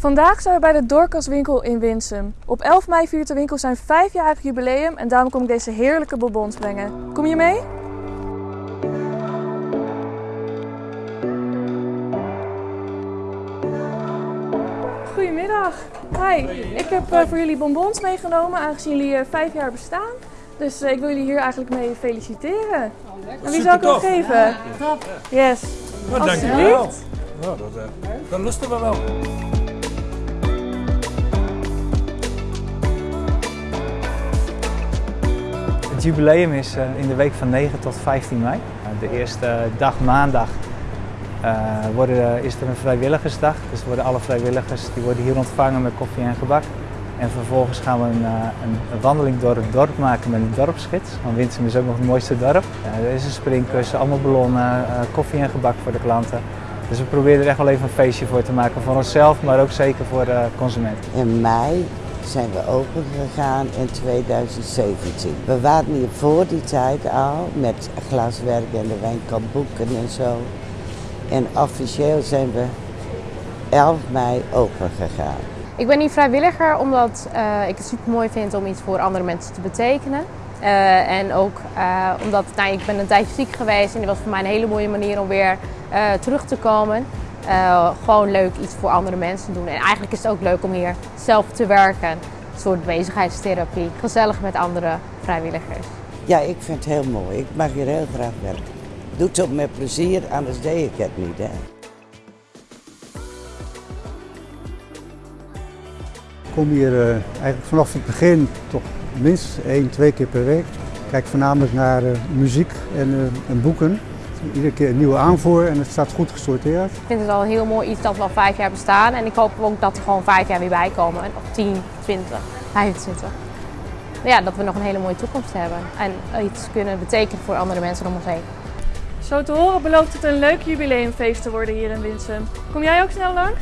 Vandaag zijn we bij de Dorcaswinkel in Winsum. Op 11 mei viert de winkel zijn vijfjarig jubileum en daarom kom ik deze heerlijke bonbons brengen. Kom je mee? Goedemiddag. Hi, ik heb eh, voor jullie bonbons meegenomen aangezien jullie eh, vijf jaar bestaan. Dus eh, ik wil jullie hier eigenlijk mee feliciteren. En wie zal ik hem geven? Yes. Nou, dankjewel. Alsjeblieft. Nou, dat, dat lusten we wel. Het jubileum is eh, in de week van 9 tot 15 mei. Eh, De eerste dag maandag eh, worden, is er een vrijwilligersdag. Dus worden alle vrijwilligers die worden hier ontvangen met koffie en gebak. En vervolgens gaan we een, een, wandeling door het dorp maken met een dorpsgids. Want Winsum is ook nog het mooiste dorp. Er is een springkussen, allemaal ballonnen, koffie en gebak voor de klanten. Dus we proberen er echt wel even een feestje voor te maken voor onszelf, maar ook zeker voor de consumenten. In mei zijn we open gegaan in 2017. We waren hier voor die tijd al met glaswerk en de winkel boeken en zo. En officieel zijn we 11 mei open gegaan. Ik ben hier vrijwilliger omdat eh, ik het super mooi vind om iets voor andere mensen te betekenen. Eh, en ook eh, omdat nou, ik ben een tijdje ziek geweest en dit was voor mij een hele mooie manier om weer terug te komen. Eh, gewoon leuk iets voor andere mensen doen. En eigenlijk is het ook leuk om hier zelf te werken. Een soort bezigheidstherapie. Gezellig met andere vrijwilligers. Ja, ik vind het heel mooi. Ik mag hier heel graag werken. Doe het ook met plezier, anders deed ik het niet. Hè. Ik kom hier eh, eigenlijk vanaf het begin toch minstens één, twee keer per week. Ik kijk voornamelijk naar eh, muziek en, eh, en boeken. Iedere keer een nieuwe aanvoer en het staat goed gesorteerd. Ik vind het al een heel mooi iets dat we al vijf jaar bestaan. En ik hoop ook dat er gewoon vijf jaar weer bij komen. Of 10, 20, 25. Ja, dat we nog een hele mooie toekomst hebben. En iets kunnen betekenen voor andere mensen om ons heen. Zo te horen belooft het een leuk jubileumfeest te worden hier in Winsum. Kom jij ook snel langs?